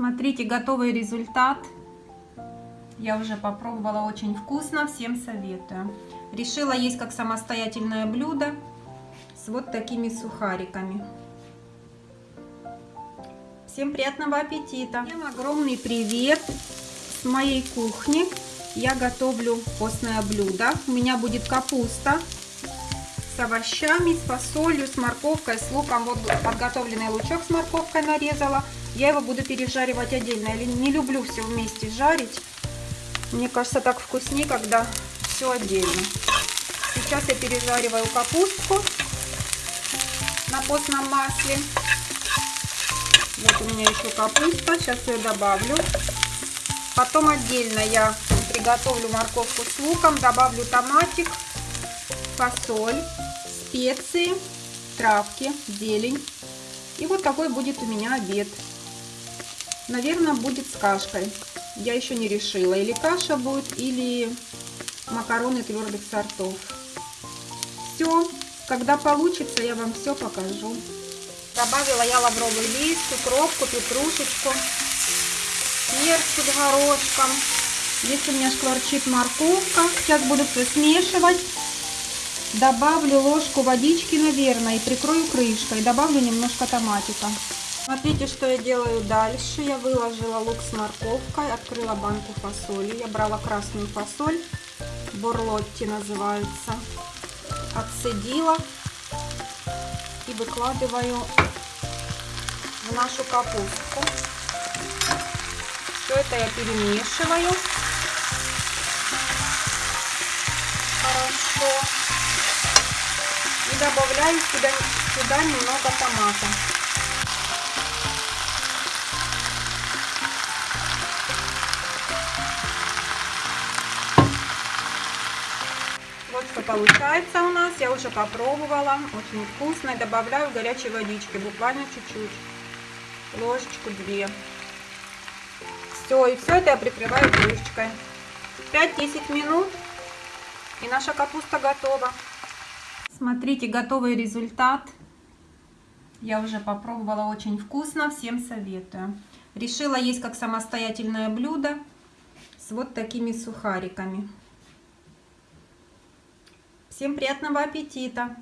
Смотрите, готовый результат. Я уже попробовала, очень вкусно, всем советую. Решила есть как самостоятельное блюдо с вот такими сухариками. Всем приятного аппетита! Всем огромный привет с моей кухни. Я готовлю постное блюдо. У меня будет капуста овощами, с фасолью, с морковкой, с луком. Вот подготовленный лучок с морковкой нарезала. Я его буду пережаривать отдельно. Я не люблю все вместе жарить. Мне кажется, так вкуснее, когда все отдельно. Сейчас я пережариваю капустку на постном масле. Вот у меня еще капуста. Сейчас ее добавлю. Потом отдельно я приготовлю морковку с луком. Добавлю томатик, фасоль, специи, травки, зелень. И вот такой будет у меня обед. Наверное, будет с кашкой. Я еще не решила, или каша будет, или макароны твердых сортов. Все, когда получится, я вам все покажу. Добавила я лавровый лист, укропку, петрушечку, перчик горошком. Здесь у меня шкварчит морковка. Сейчас буду все смешивать. Добавлю ложку водички, наверное, и прикрою крышкой. Добавлю немножко томатика. Смотрите, что я делаю дальше. Я выложила лук с морковкой, открыла банку фасоли. Я брала красную фасоль, борлотти называется. Отцедила и выкладываю в нашу капустку. Все это я перемешиваю. Добавляю сюда, сюда немного томата. Вот что получается у нас. Я уже попробовала. Очень вкусно. Добавляю горячей водички. Буквально чуть-чуть. Ложечку две. Все. И все это я прикрываю крышечкой. 5-10 минут. И наша капуста готова. Смотрите, готовый результат. Я уже попробовала. Очень вкусно. Всем советую. Решила есть как самостоятельное блюдо с вот такими сухариками. Всем приятного аппетита!